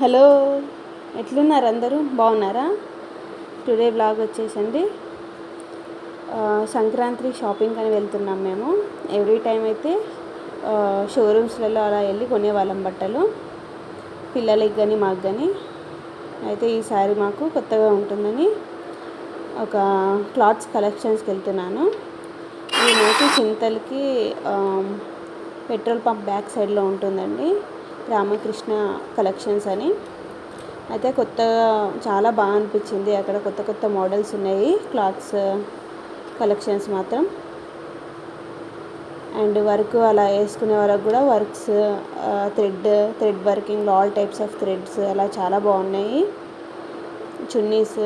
Hello ఎట్లున్నారు అందరూ? బాగున్నారా? టుడే బ్లాగ్ వచ్చేసండి. సంక్రాంతి షాపింగ్ అని వెళ్తున్నాం మేము. ఎవ్రీ టైం అయితే షోరూమ్స్లలో అలా వెళ్ళి కొనేవాళ్ళం బట్టలు. పిల్లలకి కానీ మాకు కానీ అయితే ఈసారి మాకు కొత్తగా ఉంటుందని ఒక క్లాత్స్ కలెక్షన్స్కి వెళ్తున్నాను. ఈ మాకు చింతలకి పెట్రోల్ పంప్ బ్యాక్ సైడ్లో ఉంటుందండి. రామకృష్ణ కలెక్షన్స్ అని. అయితే కొత్తగా చాలా బాగా అనిపించింది. అక్కడ కొత్త కొత్త మోడల్స్ ఉన్నాయి. క్లాత్స్ కలెక్షన్స్ మాత్రం. అండ్ వర్క్ అలా వేసుకునే వరకు కూడా works thread thread working all types of threads అలా చాలా బాగున్నాయి. చున్నీస్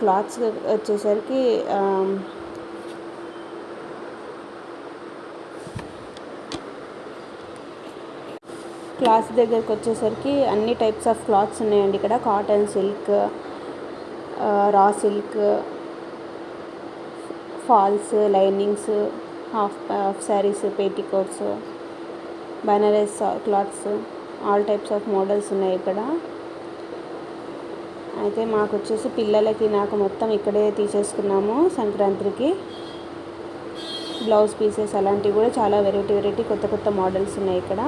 క్లాత్స్ వచ్చేసరికి క్లాత్ క్లాత్స్ దగ్గరికి వచ్చేసరికి అన్ని టైప్స్ ఆఫ్ క్లాత్స్ ఉన్నాయండి ఇక్కడ. Cotton silk raw silk falls linings half half saris petticoats Banaras clothes all types of models ఉన్నాయి ఇక్కడ. అయితే మాకు వచ్చేసి పిల్లలకి నాకు మొత్తం ఇక్కడే తీసేసుకున్నాము సంక్రాంతికి. బ్లౌజ్ పీసెస్ అలాంటివి కూడా చాలా వెరైటీ వెరైటీ కొత్త కొత్త మోడల్స్ ఉన్నాయి ఇక్కడ.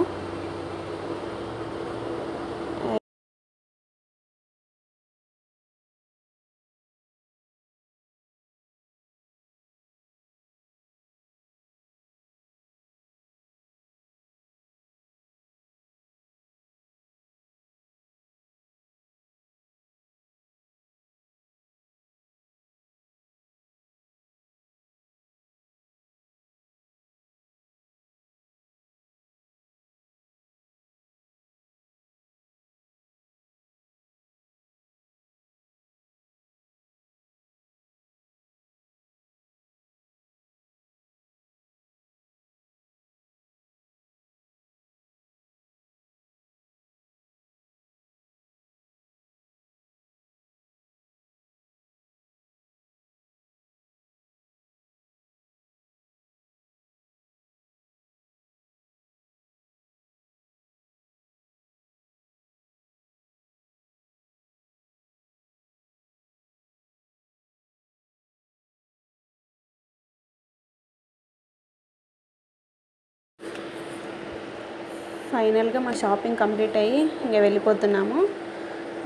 ఫైనల్గా మా షాపింగ్ కంప్లీట్ అయ్యి ఇంకా వెళ్ళిపోతున్నాము.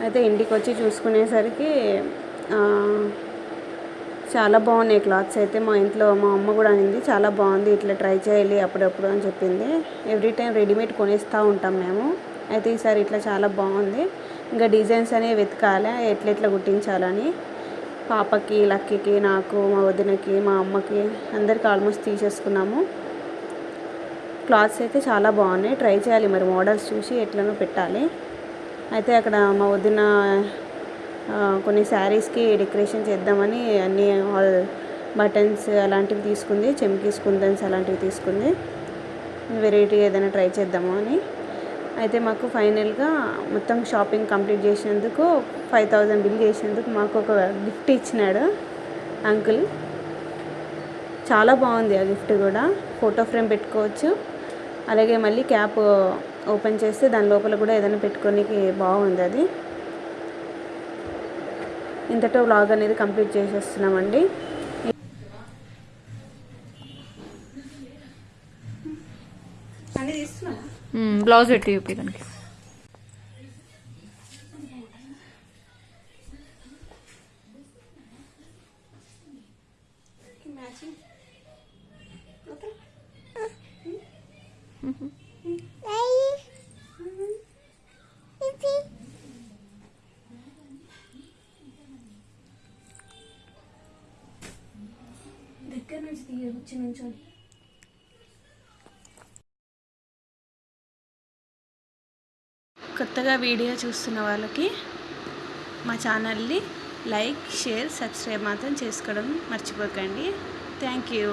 అయితే ఇంటికి వచ్చి చూసుకునేసరికి చాలా బాగున్నాయి క్లాత్స్. అయితే మా ఇంట్లో మా అమ్మ కూడా అనింది చాలా బాగుంది ఇట్లా ట్రై చేయాలి అప్పుడప్పుడు అని చెప్పింది. ఎవ్రీ టైం రెడీమేడ్ కొనేస్తూ ఉంటాం మేము. అయితే ఈసారి ఇట్లా చాలా బాగుంది. ఇంకా డిజైన్స్ అనేవి వెతకాలి ఎట్లా ఎట్లా కుట్టించాలని. పాపకి లక్కీకి నాకు మా వదినకి మా అమ్మకి అందరికి ఆల్మోస్ట్ తీసేసుకున్నాము. క్లాత్స్ అయితే చాలా బాగున్నాయి. ట్రై చేయాలి మరి మోడల్స్ చూసి ఎట్లనో పెట్టాలి. అయితే అక్కడ మా వదిన కొన్ని శారీస్కి డెకరేషన్ చేద్దామని అన్ని ఆల్ బటన్స్ అలాంటివి తీసుకుంది. చెమ్కీస్ కుందన్స్ అలాంటివి తీసుకుంది. వెరైటీ ఏదైనా ట్రై చేద్దాము అని. అయితే మాకు ఫైనల్గా మొత్తం షాపింగ్ కంప్లీట్ చేసినందుకు ఫైవ్ థౌజండ్ బిల్ చేసినందుకు మాకు ఒక గిఫ్ట్ ఇచ్చినాడు అంకుల్ చాలా బాగుంది ఆ గిఫ్ట్ కూడా. ఫోటో ఫ్రేమ్ పెట్టుకోవచ్చు. అలాగే మళ్ళీ క్యాప్ ఓపెన్ చేస్తే దాని లోపల కూడా ఏదైనా పెట్టుకోనికి బాగుంది అది. ఇంతతో వ్లాగ్ అనేది కంప్లీట్ చేసేస్తున్నామండి. బ్లౌజ్ పెట్టి చూపి దానికి దగ్గర నుంచి తీయవచ్చు నుంచి కొత్తగా వీడియో చూస్తున్న వాళ్ళకి మా ఛానల్ని లైక్ షేర్ సబ్స్క్రైబ్ మాత్రం చేసుకోవడం మర్చిపోకండి. Thank you.